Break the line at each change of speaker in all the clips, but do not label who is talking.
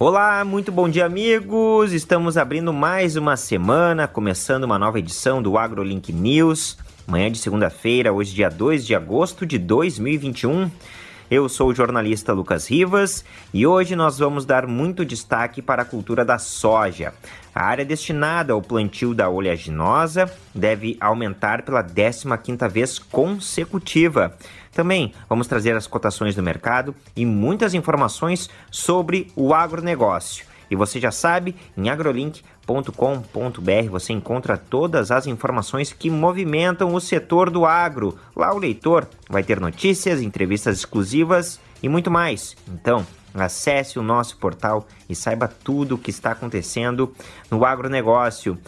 Olá, muito bom dia, amigos! Estamos abrindo mais uma semana, começando uma nova edição do AgroLink News. Manhã de segunda-feira, hoje, dia 2 de agosto de 2021. Eu sou o jornalista Lucas Rivas e hoje nós vamos dar muito destaque para a cultura da soja. A área destinada ao plantio da oleaginosa deve aumentar pela 15ª vez consecutiva. Também vamos trazer as cotações do mercado e muitas informações sobre o agronegócio. E você já sabe, em agrolink.com.br você encontra todas as informações que movimentam o setor do agro. Lá o leitor vai ter notícias, entrevistas exclusivas e muito mais. Então, acesse o nosso portal e saiba tudo o que está acontecendo no agronegócio.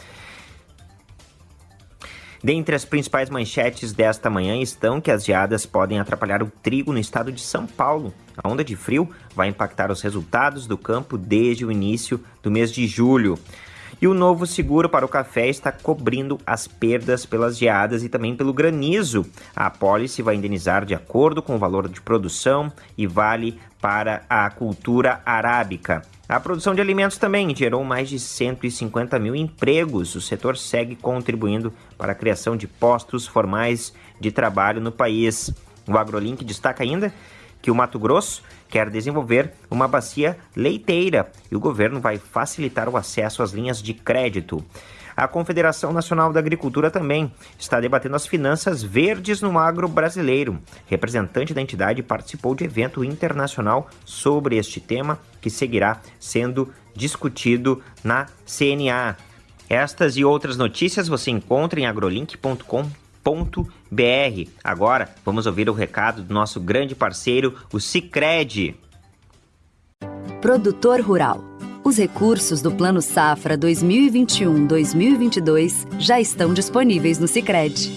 Dentre as principais manchetes desta manhã estão que as geadas podem atrapalhar o trigo no estado de São Paulo. A onda de frio vai impactar os resultados do campo desde o início do mês de julho. E o novo seguro para o café está cobrindo as perdas pelas geadas e também pelo granizo. A apólice vai indenizar de acordo com o valor de produção e vale para a cultura arábica. A produção de alimentos também gerou mais de 150 mil empregos. O setor segue contribuindo para a criação de postos formais de trabalho no país. O AgroLink destaca ainda que o Mato Grosso quer desenvolver uma bacia leiteira e o governo vai facilitar o acesso às linhas de crédito. A Confederação Nacional da Agricultura também está debatendo as finanças verdes no agro brasileiro. Representante da entidade participou de evento internacional sobre este tema, que seguirá sendo discutido na CNA. Estas e outras notícias você encontra em agrolink.com br. Agora, vamos ouvir o recado do nosso grande parceiro, o Cicred.
Produtor Rural. Os recursos do Plano Safra 2021-2022 já estão disponíveis no Cicred.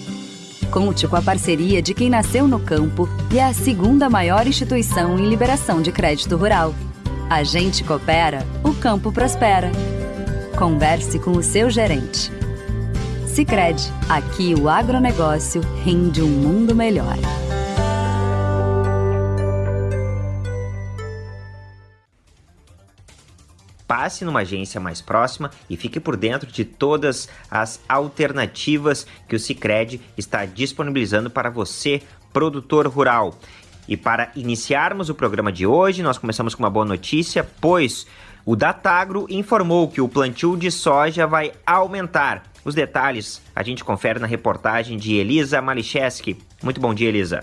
Conte com a parceria de quem nasceu no campo e é a segunda maior instituição em liberação de crédito rural. A gente coopera, o campo prospera. Converse com o seu gerente. Sicredi, aqui o agronegócio rende um mundo melhor.
Passe numa agência mais próxima e fique por dentro de todas as alternativas que o Sicredi está disponibilizando para você, produtor rural. E para iniciarmos o programa de hoje, nós começamos com uma boa notícia, pois o Datagro informou que o plantio de soja vai aumentar. Os detalhes a gente confere na reportagem de Elisa Malicheski. Muito bom dia, Elisa.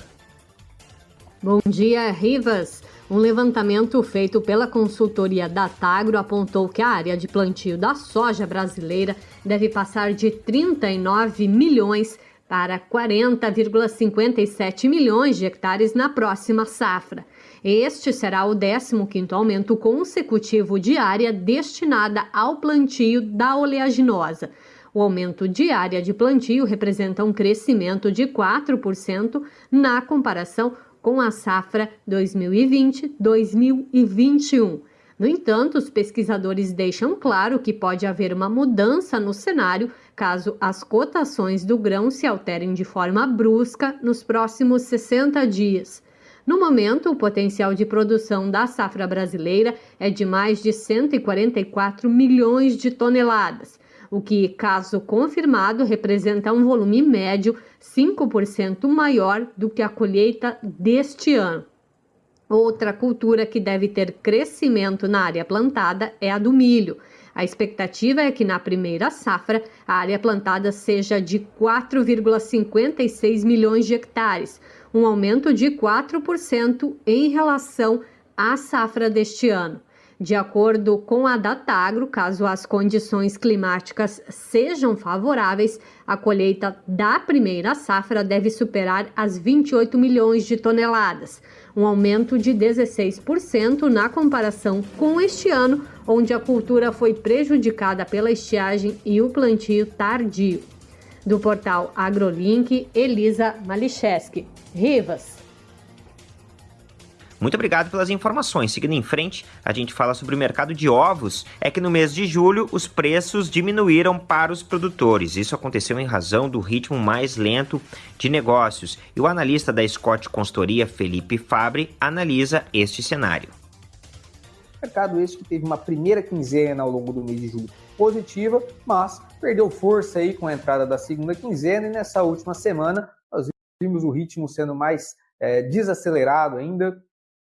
Bom dia, Rivas. Um levantamento feito pela consultoria Datagro apontou que a área de plantio da soja brasileira deve passar de 39 milhões para 40,57 milhões de hectares na próxima safra. Este será o 15º aumento consecutivo de área destinada ao plantio da oleaginosa. O aumento de área de plantio representa um crescimento de 4% na comparação com a safra 2020-2021. No entanto, os pesquisadores deixam claro que pode haver uma mudança no cenário caso as cotações do grão se alterem de forma brusca nos próximos 60 dias. No momento, o potencial de produção da safra brasileira é de mais de 144 milhões de toneladas, o que, caso confirmado, representa um volume médio 5% maior do que a colheita deste ano. Outra cultura que deve ter crescimento na área plantada é a do milho. A expectativa é que na primeira safra a área plantada seja de 4,56 milhões de hectares, um aumento de 4% em relação à safra deste ano. De acordo com a Datagro, caso as condições climáticas sejam favoráveis, a colheita da primeira safra deve superar as 28 milhões de toneladas, um aumento de 16% na comparação com este ano, onde a cultura foi prejudicada pela estiagem e o plantio tardio. Do portal AgroLink, Elisa Malicheski. Rivas.
Muito obrigado pelas informações. Seguindo em frente, a gente fala sobre o mercado de ovos. É que no mês de julho os preços diminuíram para os produtores. Isso aconteceu em razão do ritmo mais lento de negócios. E o analista da Scott Consultoria, Felipe Fabre, analisa este cenário.
Mercado este que teve uma primeira quinzena ao longo do mês de julho positiva, mas perdeu força aí com a entrada da segunda quinzena e nessa última semana nós vimos o ritmo sendo mais é, desacelerado ainda,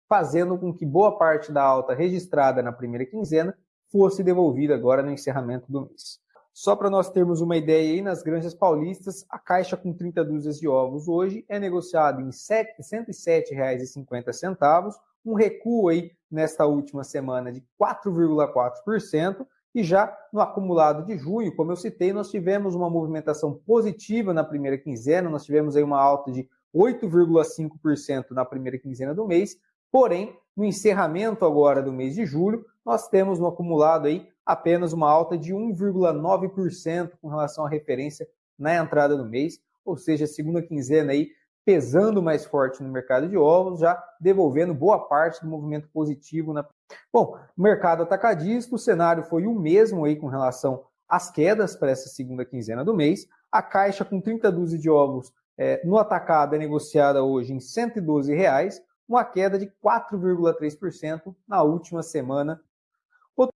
fazendo com que boa parte da alta registrada na primeira quinzena fosse devolvida agora no encerramento do mês. Só para nós termos uma ideia aí, nas granjas paulistas, a caixa com 30 dúzias de ovos hoje é negociada em R$ 107,50, um recuo aí nesta última semana de 4,4%, e já no acumulado de junho, como eu citei, nós tivemos uma movimentação positiva na primeira quinzena, nós tivemos aí uma alta de 8,5% na primeira quinzena do mês, porém, no encerramento agora do mês de julho, nós temos no acumulado aí apenas uma alta de 1,9% com relação à referência na entrada do mês, ou seja, segunda quinzena aí pesando mais forte no mercado de ovos, já devolvendo boa parte do movimento positivo. Na... Bom, mercado atacadista, o cenário foi o mesmo aí com relação às quedas para essa segunda quinzena do mês. A caixa com 30 dúzias de ovos é, no atacado é negociada hoje em 112 reais, uma queda de 4,3% na última semana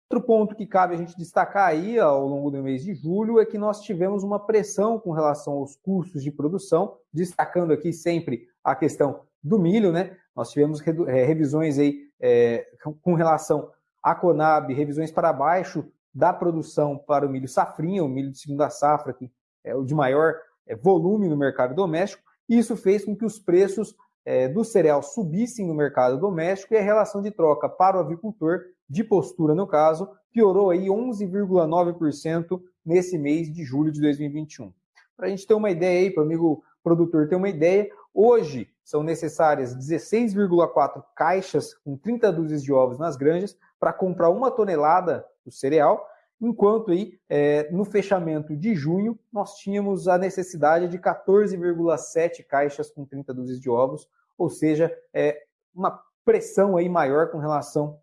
Outro ponto que cabe a gente destacar aí ao longo do mês de julho é que nós tivemos uma pressão com relação aos custos de produção, destacando aqui sempre a questão do milho, né? Nós tivemos é, revisões aí é, com relação à Conab, revisões para baixo da produção para o milho safrinha, o milho de segunda safra, que é o de maior é, volume no mercado doméstico. Isso fez com que os preços é, do cereal subissem no mercado doméstico e a relação de troca para o avicultor de postura, no caso, piorou aí 11,9% nesse mês de julho de 2021. Para a gente ter uma ideia aí, para o amigo produtor ter uma ideia, hoje são necessárias 16,4 caixas com 30 dúzias de ovos nas granjas para comprar uma tonelada do cereal, enquanto aí é, no fechamento de junho nós tínhamos a necessidade de 14,7 caixas com 30 dúzias de ovos, ou seja, é, uma pressão aí maior com relação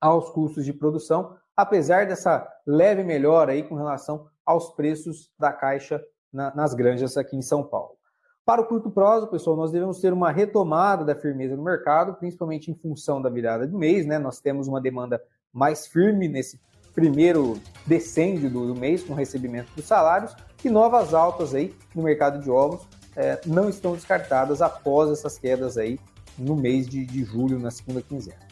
aos custos de produção, apesar dessa leve melhora aí com relação aos preços da caixa na, nas granjas aqui em São Paulo. Para o curto prazo, pessoal, nós devemos ter uma retomada da firmeza no mercado, principalmente em função da virada do mês, né? Nós temos uma demanda mais firme nesse primeiro decêndio do, do mês com recebimento dos salários e novas altas aí no mercado de ovos é, não estão descartadas após essas quedas aí no mês de, de julho, na segunda quinzena.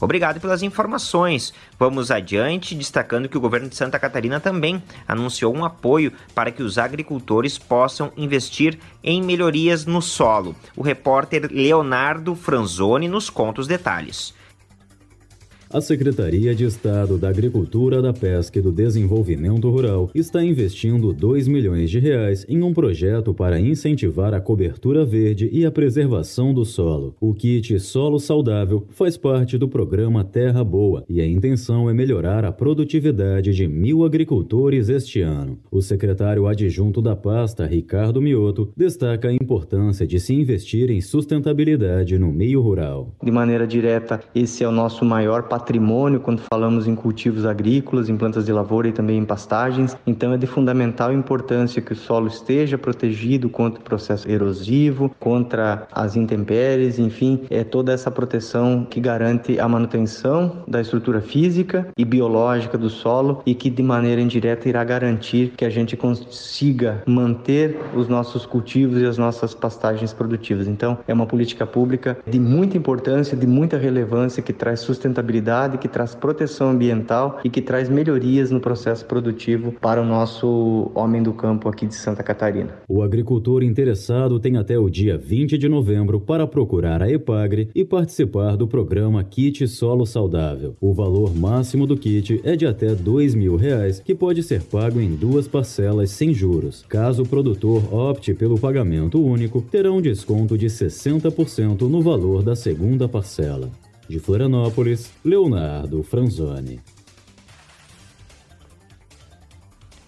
Obrigado pelas informações. Vamos adiante, destacando que o governo de Santa Catarina também anunciou um apoio para que os agricultores possam investir em melhorias no solo. O repórter Leonardo Franzoni nos conta os detalhes.
A Secretaria de Estado da Agricultura, da Pesca e do Desenvolvimento Rural está investindo 2 milhões de reais em um projeto para incentivar a cobertura verde e a preservação do solo. O kit Solo Saudável faz parte do programa Terra Boa e a intenção é melhorar a produtividade de mil agricultores este ano. O secretário adjunto da pasta, Ricardo Mioto, destaca a importância de se investir em sustentabilidade no meio rural.
De maneira direta, esse é o nosso maior patrimônio quando falamos em cultivos agrícolas, em plantas de lavoura e também em pastagens. Então é de fundamental importância que o solo esteja protegido contra o processo erosivo, contra as intempéries, enfim, é toda essa proteção que garante a manutenção da estrutura física e biológica do solo e que de maneira indireta irá garantir que a gente consiga manter os nossos cultivos e as nossas pastagens produtivas. Então, é uma política pública de muita importância, de muita relevância que traz sustentabilidade que traz proteção ambiental e que traz melhorias no processo produtivo para o nosso homem do campo aqui de Santa Catarina.
O agricultor interessado tem até o dia 20 de novembro para procurar a Epagre e participar do programa Kit Solo Saudável. O valor máximo do kit é de até R$ mil reais, que pode ser pago em duas parcelas sem juros. Caso o produtor opte pelo pagamento único, terá um desconto de 60% no valor da segunda parcela. De Florianópolis, Leonardo Franzoni.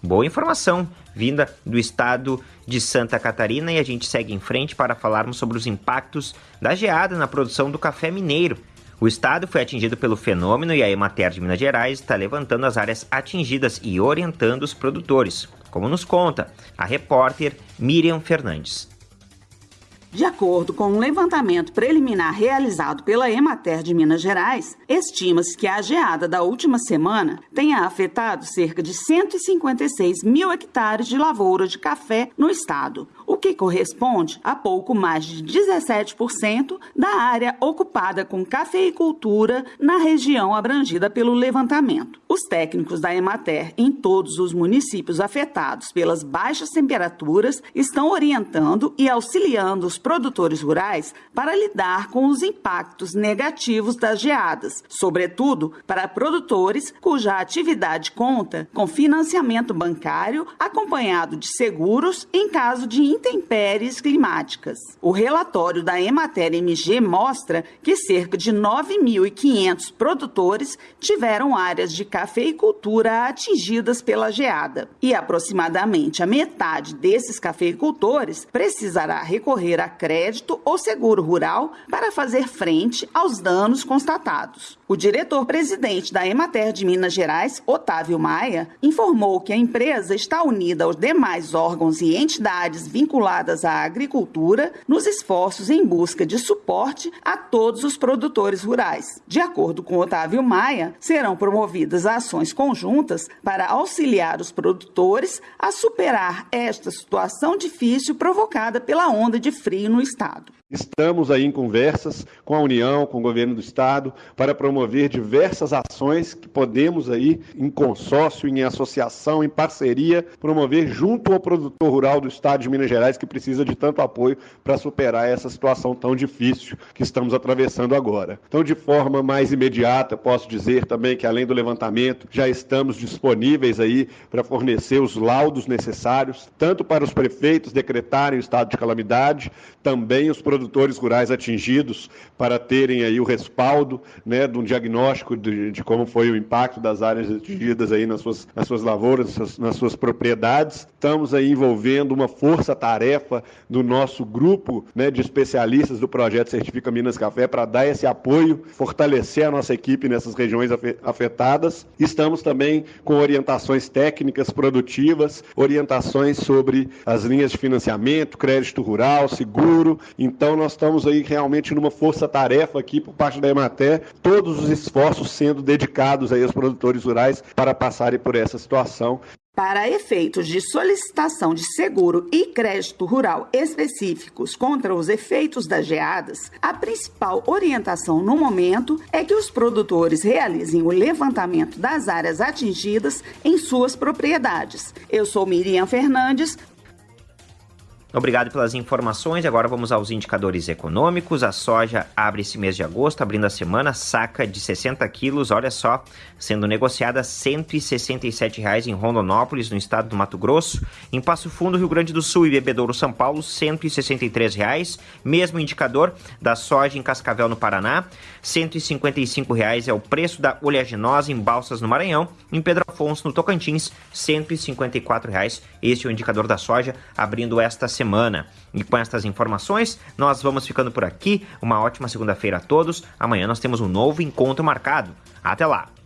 Boa informação vinda do estado de Santa Catarina e a gente segue em frente para falarmos sobre os impactos da geada na produção do café mineiro. O estado foi atingido pelo fenômeno e a Emater de Minas Gerais está levantando as áreas atingidas e orientando os produtores, como nos conta a repórter Miriam Fernandes.
De acordo com um levantamento preliminar realizado pela Emater de Minas Gerais, estima-se que a geada da última semana tenha afetado cerca de 156 mil hectares de lavoura de café no estado, o que corresponde a pouco mais de 17% da área ocupada com cafeicultura na região abrangida pelo levantamento. Os técnicos da Emater em todos os municípios afetados pelas baixas temperaturas estão orientando e auxiliando os produtores rurais para lidar com os impactos negativos das geadas, sobretudo para produtores cuja atividade conta com financiamento bancário acompanhado de seguros em caso de intempéries climáticas. O relatório da Emater MG mostra que cerca de 9.500 produtores tiveram áreas de cafeicultura atingidas pela geada e aproximadamente a metade desses cafeicultores precisará recorrer a crédito ou seguro rural para fazer frente aos danos constatados. O diretor-presidente da Emater de Minas Gerais, Otávio Maia, informou que a empresa está unida aos demais órgãos e entidades vinculadas à agricultura nos esforços em busca de suporte a todos os produtores rurais. De acordo com Otávio Maia, serão promovidas ações conjuntas para auxiliar os produtores a superar esta situação difícil provocada pela onda de frio no estado.
Estamos aí em conversas com a União, com o governo do estado, para promover diversas ações que podemos aí, em consórcio, em associação, em parceria, promover junto ao produtor rural do estado de Minas Gerais, que precisa de tanto apoio para superar essa situação tão difícil que estamos atravessando agora. Então, de forma mais imediata, posso dizer também que, além do levantamento, já estamos disponíveis aí para fornecer os laudos necessários, tanto para os prefeitos decretarem o estado de calamidade, também os produtores rurais atingidos para terem aí o respaldo né, de um diagnóstico de, de como foi o impacto das áreas atingidas aí nas suas, nas suas lavouras, nas suas, nas suas propriedades. Estamos aí envolvendo uma força-tarefa do nosso grupo né, de especialistas do projeto Certifica Minas Café para dar esse apoio, fortalecer a nossa equipe nessas regiões afetadas. Estamos também com orientações técnicas produtivas, orientações sobre as linhas de financiamento, crédito rural, seguro. Então, então nós estamos aí realmente numa força-tarefa aqui por parte da Emater, todos os esforços sendo dedicados aí aos produtores rurais para passarem por essa situação.
Para efeitos de solicitação de seguro e crédito rural específicos contra os efeitos das geadas, a principal orientação no momento é que os produtores realizem o levantamento das áreas atingidas em suas propriedades. Eu sou Miriam Fernandes,
Obrigado pelas informações. Agora vamos aos indicadores econômicos. A soja abre esse mês de agosto, abrindo a semana, saca de 60 quilos, olha só, sendo negociada R$ 167,00 em Rondonópolis, no estado do Mato Grosso. Em Passo Fundo, Rio Grande do Sul e Bebedouro, São Paulo, R$ 163,00. Mesmo indicador da soja em Cascavel, no Paraná, R$ 155,00 é o preço da oleaginosa em Balsas, no Maranhão. Em Pedro Afonso, no Tocantins, R$ 154,00. Este é o indicador da soja, abrindo esta semana semana. E com estas informações, nós vamos ficando por aqui. Uma ótima segunda-feira a todos. Amanhã nós temos um novo encontro marcado. Até lá!